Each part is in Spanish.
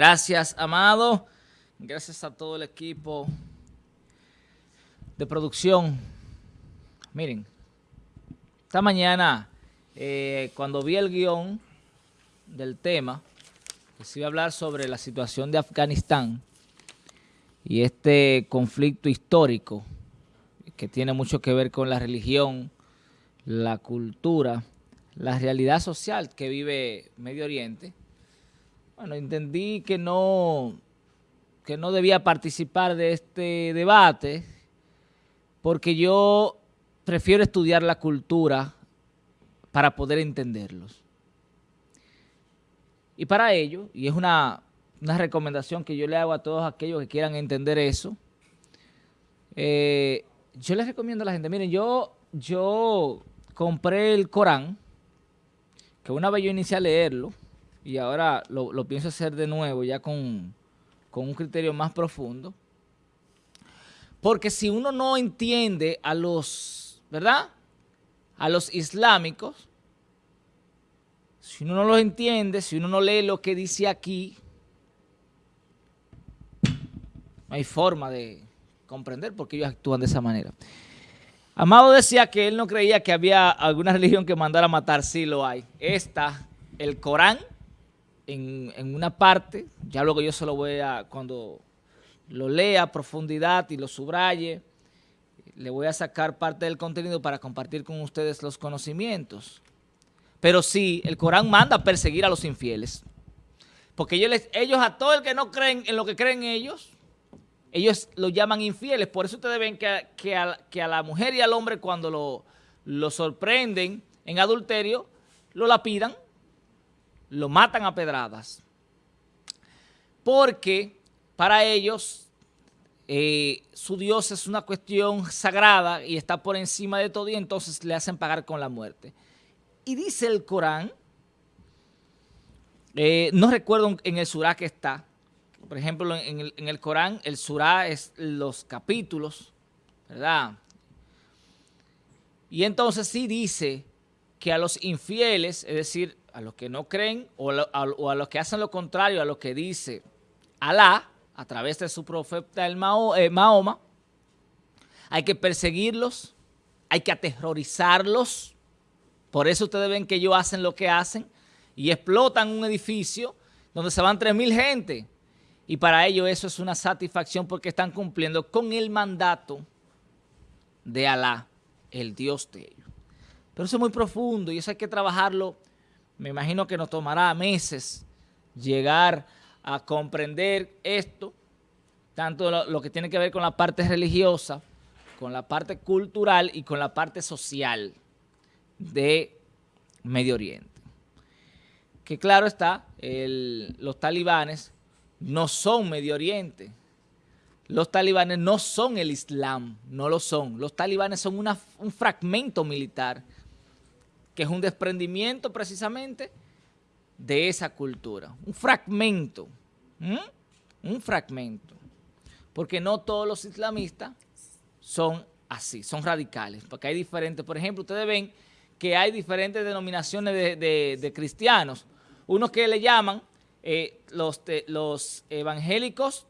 Gracias, Amado. Gracias a todo el equipo de producción. Miren, esta mañana, eh, cuando vi el guion del tema, que se iba a hablar sobre la situación de Afganistán y este conflicto histórico que tiene mucho que ver con la religión, la cultura, la realidad social que vive Medio Oriente, bueno, entendí que no, que no debía participar de este debate porque yo prefiero estudiar la cultura para poder entenderlos. Y para ello, y es una, recomendación que yo le hago a todos aquellos que quieran entender eso, eh, yo les recomiendo a la gente, miren, yo, yo compré el Corán, que una vez yo inicié a leerlo, y ahora lo, pienso hacer de nuevo ya con, un criterio más profundo. Porque si uno no entiende a los, ¿verdad? A los islámicos, si uno no los entiende, si uno no lee lo que dice aquí, no hay forma de comprender por qué ellos actúan de esa manera. Amado decía que él no creía que había alguna religión que mandara a matar. Sí lo hay. Esta, el Corán, en, una parte, ya luego yo se lo voy a, cuando lo lea a profundidad y lo subraye, le voy a sacar parte del contenido para compartir con ustedes los conocimientos. Pero sí, el Corán manda a perseguir a los infieles. Porque ellos, ellos a todo el que no creen en lo que creen ellos, ellos lo llaman infieles. Por eso ustedes ven que, que, a, la mujer y al hombre cuando lo, lo sorprenden en adulterio, lo lapidan lo matan a pedradas. Porque para ellos eh, su Dios es una cuestión sagrada y está por encima de todo y entonces le hacen pagar con la muerte. Y dice el Corán, eh, no recuerdo en el surá que está, por ejemplo, en el, en el Corán, el surá es los capítulos, ¿verdad? Y entonces sí dice que a los infieles, es decir, a los que no creen o a, los que hacen lo contrario a lo que dice Alá a través de su profeta el eh, Mahoma, hay que perseguirlos, hay que aterrorizarlos. Por eso ustedes ven que ellos hacen lo que hacen y explotan un edificio donde se van 3.000 gente. Y para ellos eso es una satisfacción porque están cumpliendo con el mandato de Alá, el Dios de ellos. Pero eso es muy profundo y eso hay que trabajarlo me imagino que nos tomará meses llegar a comprender esto, tanto lo, que tiene que ver con la parte religiosa, con la parte cultural y con la parte social de Medio Oriente. Que claro está, los talibanes no son Medio Oriente. Los talibanes no son el Islam, no lo son. Los talibanes son un fragmento militar que es un desprendimiento precisamente de esa cultura. Un fragmento, un fragmento. Porque no todos los islamistas son así, son radicales, porque hay diferentes, por ejemplo, ustedes ven que hay diferentes denominaciones de, cristianos, unos que le llaman eh, los, los evangélicos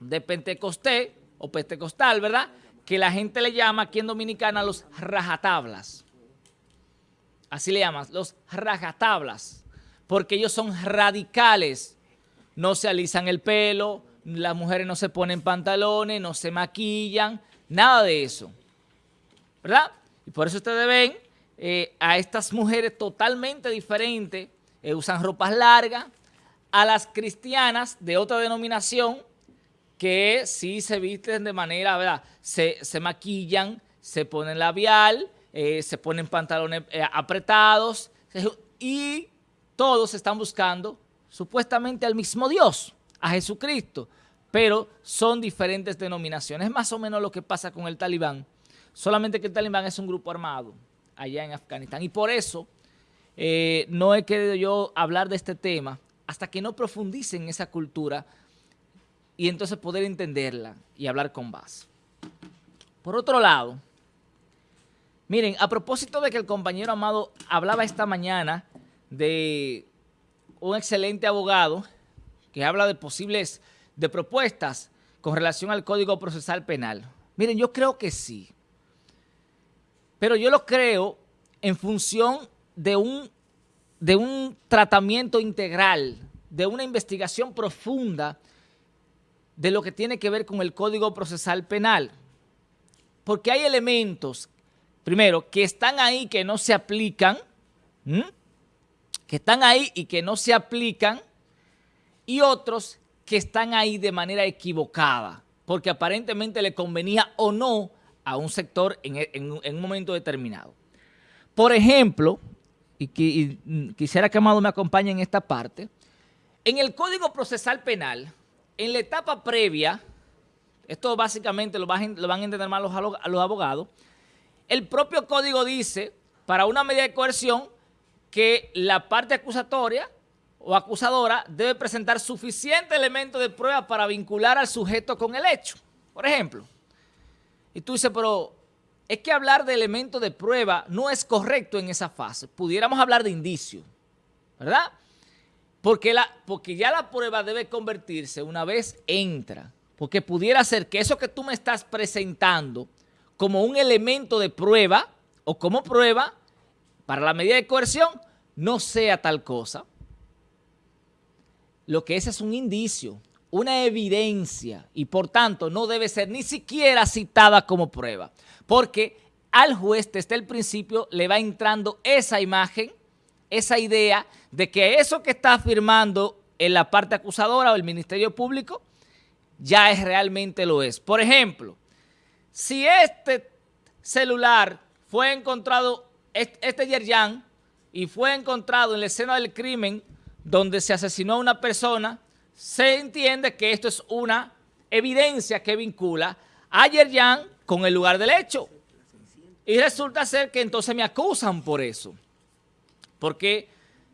de Pentecostés o Pentecostal, ¿verdad? Que la gente le llama aquí en Dominicana los rajatablas así le llaman, los rajatablas, porque ellos son radicales, no se alisan el pelo, las mujeres no se ponen pantalones, no se maquillan, nada de eso, ¿verdad? Y por eso ustedes ven eh, a estas mujeres totalmente diferentes, eh, usan ropas largas, a las cristianas de otra denominación que sí se visten de manera, ¿verdad? Se, se maquillan, se ponen labial, eh, se ponen pantalones eh, apretados y todos están buscando supuestamente al mismo Dios, a Jesucristo, pero son diferentes denominaciones. Es más o menos lo que pasa con el talibán, solamente que el talibán es un grupo armado allá en Afganistán y por eso eh, no he querido yo hablar de este tema hasta que no profundice en esa cultura y entonces poder entenderla y hablar con base. Por otro lado, Miren, a propósito de que el compañero Amado hablaba esta mañana de un excelente abogado que habla de posibles, de propuestas con relación al Código Procesal Penal. Miren, yo creo que sí. Pero yo lo creo en función de un, de un tratamiento integral, de una investigación profunda de lo que tiene que ver con el Código Procesal Penal. Porque hay elementos, primero, que están ahí que no se aplican, que están ahí y que no se aplican, y otros que están ahí de manera equivocada, porque aparentemente le convenía o no a un sector en, un momento determinado. Por ejemplo, y, quisiera que Amado me acompañe en esta parte, en el Código Procesal Penal, en la etapa previa, esto básicamente lo van, a entender más los abogados, el propio código dice, para una medida de coerción, que la parte acusatoria o acusadora debe presentar suficiente elemento de prueba para vincular al sujeto con el hecho. Por ejemplo, y tú dices, pero es que hablar de elemento de prueba no es correcto en esa fase. Pudiéramos hablar de indicio, ¿verdad? Porque, porque ya la prueba debe convertirse una vez entra. Porque pudiera ser que eso que tú me estás presentando como un elemento de prueba o como prueba para la medida de coerción no sea tal cosa. Lo que es es un indicio, una evidencia y por tanto no debe ser ni siquiera citada como prueba. Porque al juez desde el principio le va entrando esa imagen, esa idea de que eso que está afirmando en la parte acusadora o el Ministerio Público ya es realmente lo es. Por ejemplo, si este celular fue encontrado, este Yerjan, y fue encontrado en la escena del crimen donde se asesinó a una persona, se entiende que esto es una evidencia que vincula a Yerjan con el lugar del hecho. Y resulta ser que entonces me acusan por eso. Porque,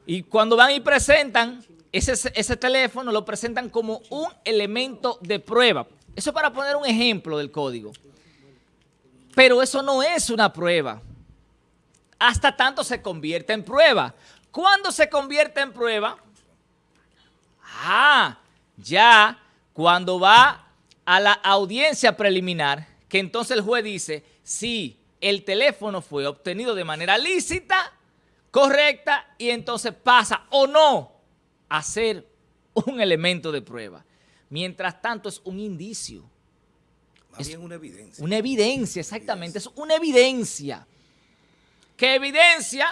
y cuando van y presentan ese, ese teléfono, lo presentan como un elemento de prueba. Eso es para poner un ejemplo del código. Pero eso no es una prueba. Hasta tanto se convierte en prueba. ¿Cuándo se convierte en prueba? Ah, ya cuando va a la audiencia preliminar, que entonces el juez dice, si el teléfono fue obtenido de manera lícita, correcta, y entonces pasa o no a ser un elemento de prueba. Mientras tanto es un indicio. Más bien una evidencia. Una evidencia, exactamente. Es una evidencia. Que evidencia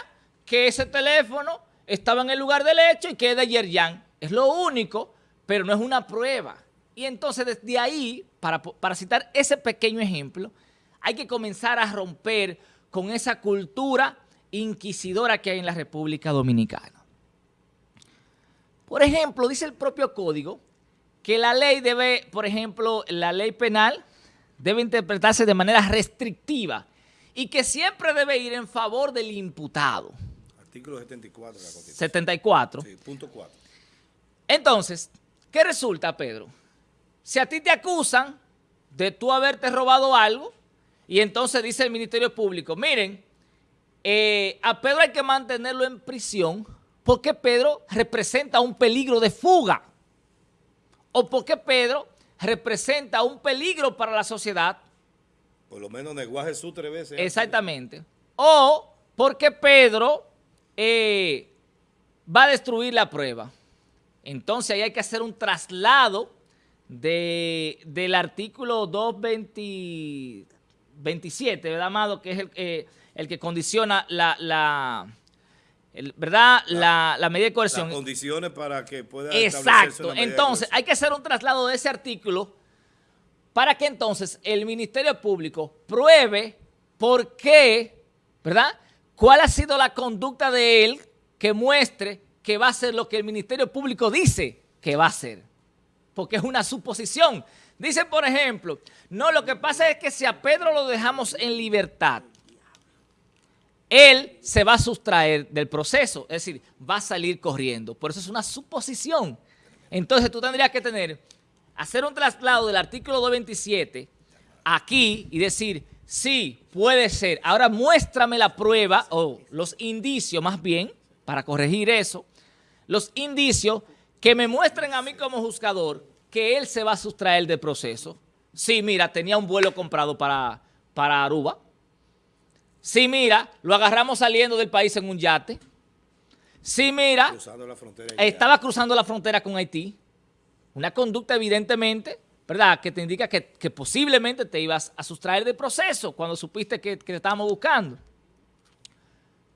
que ese teléfono estaba en el lugar del hecho y que es de Yerjan. Es lo único, pero no es una prueba. Y entonces desde ahí, para, para citar ese pequeño ejemplo, hay que comenzar a romper con esa cultura inquisidora que hay en la República Dominicana. Por ejemplo, dice el propio código que la ley debe, por ejemplo, la ley penal debe interpretarse de manera restrictiva y que siempre debe ir en favor del imputado. Artículo 74 de la Constitución. 74. Sí, punto 4. Entonces, ¿qué resulta, Pedro? Si a ti te acusan de tú haberte robado algo y entonces dice el Ministerio Público, miren, eh, a Pedro hay que mantenerlo en prisión porque Pedro representa un peligro de fuga o porque Pedro representa un peligro para la sociedad. Por lo menos negó a Jesús tres veces. Exactamente. O porque Pedro eh, va a destruir la prueba. Entonces ahí hay que hacer un traslado de, del artículo 227, ¿verdad, Amado? Que es el, eh, el que condiciona la, la ¿verdad? La, la, medida de coerción. Las condiciones para que pueda Exacto. Entonces, hay que hacer un traslado de ese artículo para que entonces el Ministerio Público pruebe por qué, ¿verdad? ¿Cuál ha sido la conducta de él que muestre que va a ser lo que el Ministerio Público dice que va a ser? Porque es una suposición. Dice, por ejemplo, no, lo que pasa es que si a Pedro lo dejamos en libertad, él se va a sustraer del proceso, es decir, va a salir corriendo. Por eso es una suposición. Entonces tú tendrías que tener, hacer un traslado del artículo 227 aquí y decir, sí, puede ser. Ahora muéstrame la prueba o los indicios más bien, para corregir eso, los indicios que me muestren a mí como juzgador que él se va a sustraer del proceso. Sí, mira, tenía un vuelo comprado para, para Aruba. Sí, mira, lo agarramos saliendo del país en un yate. Sí, mira, estaba cruzando la frontera con Haití. Una conducta evidentemente, ¿verdad?, que te indica que, posiblemente te ibas a sustraer del proceso cuando supiste que, que te estábamos buscando.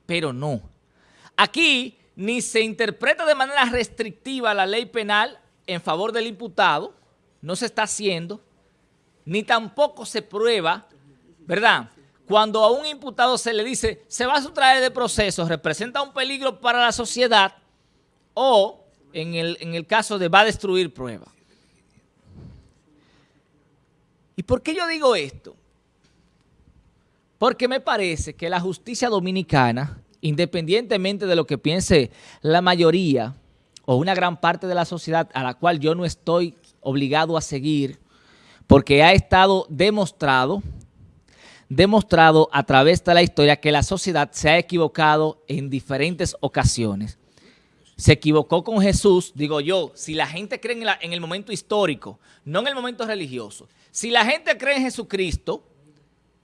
Pero no. Aquí ni se interpreta de manera restrictiva la ley penal en favor del imputado, no se está haciendo, ni tampoco se prueba, ¿verdad?, cuando a un imputado se le dice se va a sustraer de proceso, representa un peligro para la sociedad o en el, en el caso de va a destruir prueba. ¿Y por qué yo digo esto? Porque me parece que la justicia dominicana, independientemente de lo que piense la mayoría o una gran parte de la sociedad a la cual yo no estoy obligado a seguir, porque ha estado demostrado demostrado a través de la historia que la sociedad se ha equivocado en diferentes ocasiones. Se equivocó con Jesús, digo yo, si la gente cree en, el momento histórico, no en el momento religioso. Si la gente cree en Jesucristo,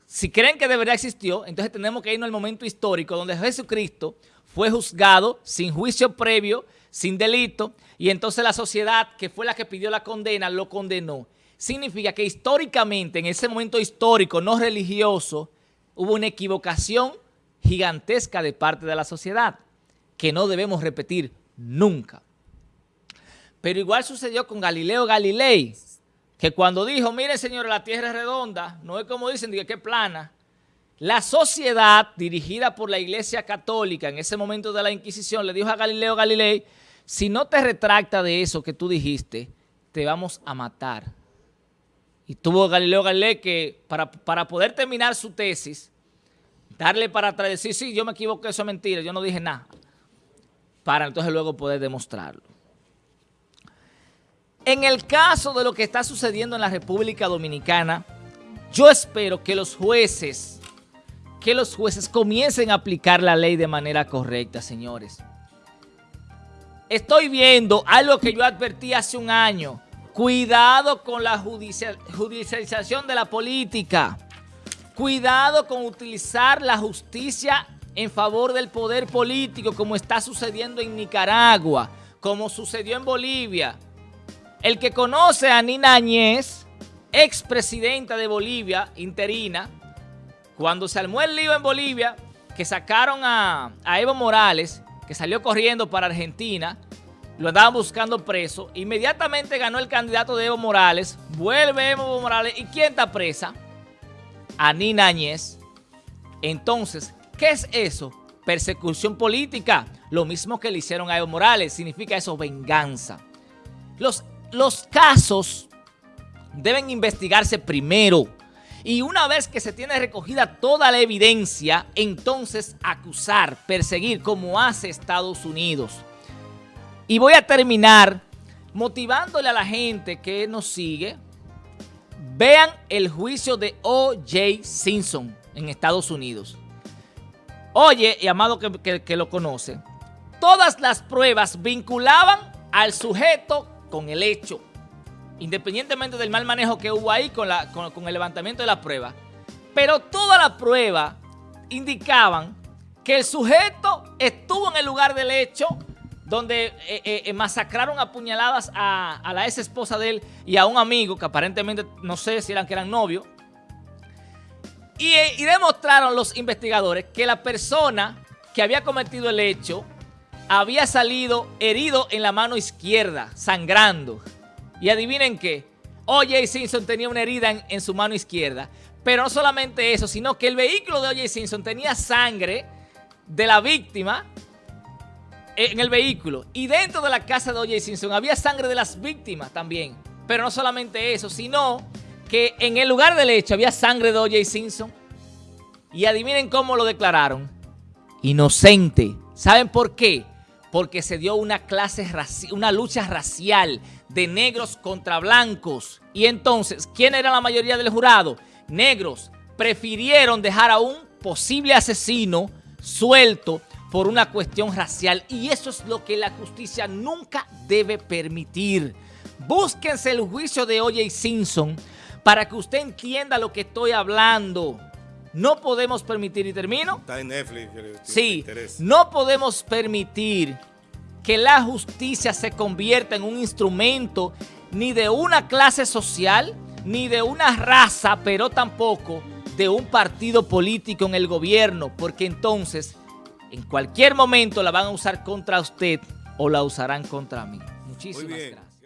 si creen que de verdad existió, entonces tenemos que irnos al momento histórico donde Jesucristo fue juzgado sin juicio previo, sin delito, y entonces la sociedad, que fue la que pidió la condena, lo condenó significa que históricamente, en ese momento histórico no religioso, hubo una equivocación gigantesca de parte de la sociedad que no debemos repetir nunca. Pero igual sucedió con Galileo Galilei, que cuando dijo, miren señores, la tierra es redonda, no es como dicen, que plana. La sociedad dirigida por la iglesia católica en ese momento de la Inquisición le dijo a Galileo Galilei, si no te retracta de eso que tú dijiste, te vamos a matar. Y tuvo Galileo Galilei que para, poder terminar su tesis, darle para atrás decir, sí, yo me equivoqué, eso es mentira, yo no dije nada. Para entonces luego poder demostrarlo. En el caso de lo que está sucediendo en la República Dominicana, yo espero que los jueces, que los jueces comiencen a aplicar la ley de manera correcta, señores. Estoy viendo algo que yo advertí hace un año, Cuidado con la judicialización de la política. Cuidado con utilizar la justicia en favor del poder político como está sucediendo en Nicaragua, como sucedió en Bolivia. El que conoce a Nina Añez, expresidenta de Bolivia, interina, cuando se armó el lío en Bolivia, que sacaron a, a Evo Morales, que salió corriendo para Argentina, lo andaban buscando preso. Inmediatamente ganó el candidato de Evo Morales. Vuelve Evo Morales. ¿Y quién está presa? Anina Áñez. Entonces, ¿qué es eso? Persecución política. Lo mismo que le hicieron a Evo Morales. Significa eso, venganza. Los, los casos deben investigarse primero. Y una vez que se tiene recogida toda la evidencia, entonces acusar, perseguir, como hace Estados Unidos. Y voy a terminar motivándole a la gente que nos sigue. Vean el juicio de O.J. Simpson en Estados Unidos. Oye, y amado que, lo conoce, todas las pruebas vinculaban al sujeto con el hecho, independientemente del mal manejo que hubo ahí con, con, el levantamiento de la prueba. Pero toda la prueba indicaban que el sujeto estuvo en el lugar del hecho donde eh, eh, eh, masacraron a puñaladas a, la ex esposa de él y a un amigo que aparentemente no sé si eran que eran novios. Y, y, demostraron los investigadores que la persona que había cometido el hecho había salido herido en la mano izquierda, sangrando. Y adivinen qué, O.J. Simpson tenía una herida en, en su mano izquierda. Pero no solamente eso, sino que el vehículo de O.J. Simpson tenía sangre de la víctima en el vehículo. Y dentro de la casa de O.J. Simpson había sangre de las víctimas también. Pero no solamente eso, sino que en el lugar del hecho había sangre de O.J. Simpson. Y adivinen cómo lo declararon. Inocente. ¿Saben por qué? Porque se dio una clase, una lucha racial de negros contra blancos. Y entonces, ¿quién era la mayoría del jurado? Negros. Prefirieron dejar a un posible asesino suelto por una cuestión racial y eso es lo que la justicia nunca debe permitir. Búsquense el juicio de O.J. Simpson para que usted entienda lo que estoy hablando. No podemos permitir, y termino. Está en Netflix. Sí, no podemos permitir que la justicia se convierta en un instrumento ni de una clase social, ni de una raza, pero tampoco de un partido político en el gobierno, porque entonces en cualquier momento la van a usar contra usted o la usarán contra mí. Muchísimas gracias.